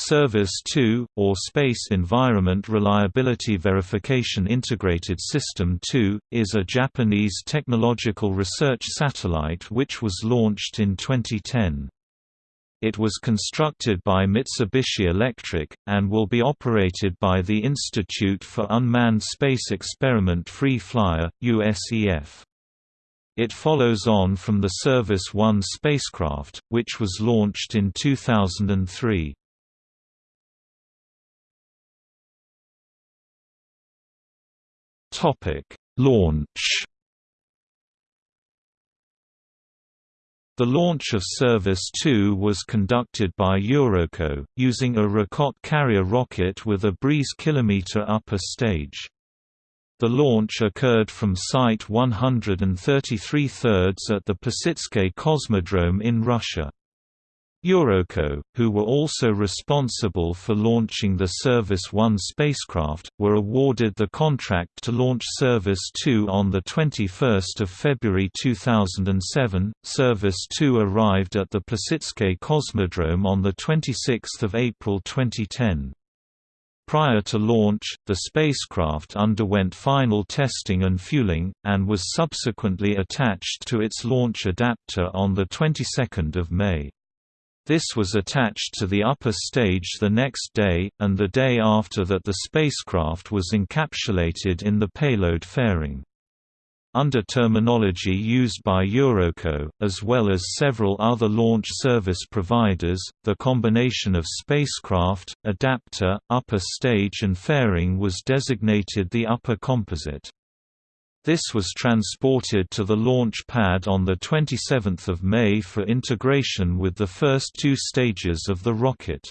SERVIS 2, or Space Environment Reliability Verification Integrated System 2, is a Japanese technological research satellite which was launched in 2010. It was constructed by Mitsubishi Electric, and will be operated by the Institute for Unmanned Space Experiment Free Flyer, USEF. It follows on from the SERVIS 1 spacecraft, which was launched in 2003. Topic: Launch. The launch of SERVIS 2 was conducted by Eurockot, using a Rokot carrier rocket with a Briz-KM upper stage. The launch occurred from Site 133 thirds at the Plesetsk Cosmodrome in Russia. Eurockot, who were also responsible for launching the SERVIS 1 spacecraft, were awarded the contract to launch SERVIS 2 on 21 February 2007. SERVIS 2 arrived at the Plesetsk Cosmodrome on 26 April 2010. Prior to launch, the spacecraft underwent final testing and fueling, and was subsequently attached to its launch adapter on the 22nd of May. This was attached to the upper stage the next day, and the day after that the spacecraft was encapsulated in the payload fairing. Under terminology used by Eurockot, as well as several other launch service providers, the combination of spacecraft, adapter, upper stage and fairing was designated the upper composite. This was transported to the launch pad on 27 May for integration with the first two stages of the rocket.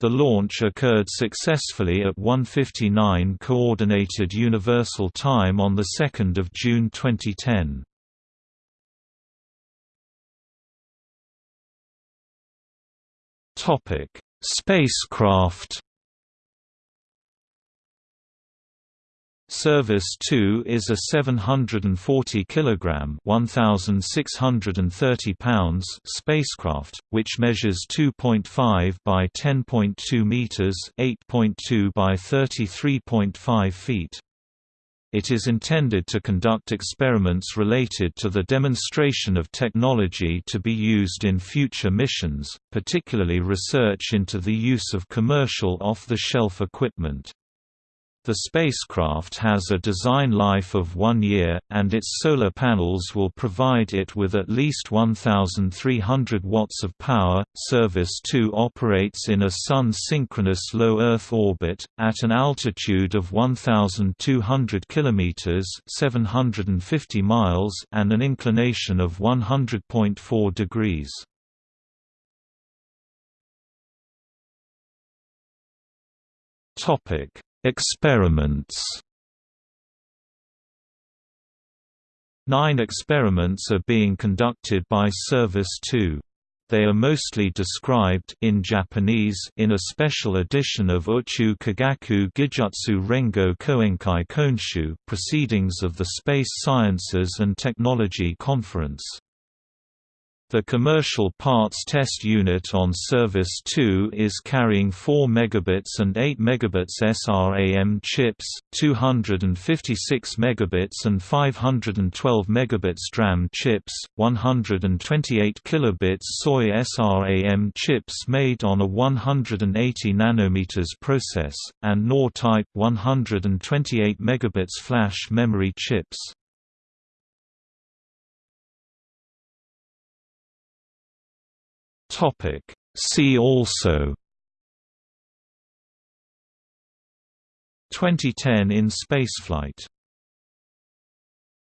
The launch occurred successfully at 1:59 Coordinated Universal Time on 2 June 2010. Spacecraft SERVIS 2 is a 740 kg 1630 pounds spacecraft which measures 2.5 by 10.2 meters, 8.2 by 33.5 feet. It is intended to conduct experiments related to the demonstration of technology to be used in future missions, particularly research into the use of commercial off-the-shelf equipment. The spacecraft has a design life of one year, and its solar panels will provide it with at least 1,300 watts of power. SERVIS 2 operates in a Sun synchronous low Earth orbit, at an altitude of 1,200 km 750 miles and an inclination of 100.4 degrees. Topic Experiments Nine experiments are being conducted by SERVIS 2. They are mostly described in Japanese in a special edition of Uchu Kagaku Gijutsu Rengo Koenkai Konshu Proceedings of the Space Sciences and Technology Conference. The commercial parts test unit on SERVIS 2 is carrying 4 megabits and 8 megabits SRAM chips, 256 megabits and 512 megabits DRAM chips, 128 kilobits SOI SRAM chips made on a 180 nanometers process, and NOR-type 128 megabits flash memory chips. Topic. See also 2010 in spaceflight